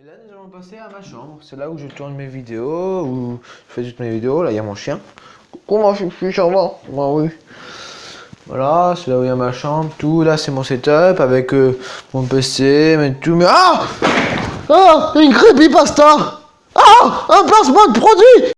Et là, nous allons passer à ma chambre. C'est là où je tourne mes vidéos, où je fais toutes mes vidéos. Là, il y a mon chien. Comment je suis charmant Bah oui. Voilà, c'est là où il y a ma chambre, tout. Là, c'est mon setup avec euh, mon PC, mais tout. Mais ah Ah Une creepypasta Ah Un placement de produit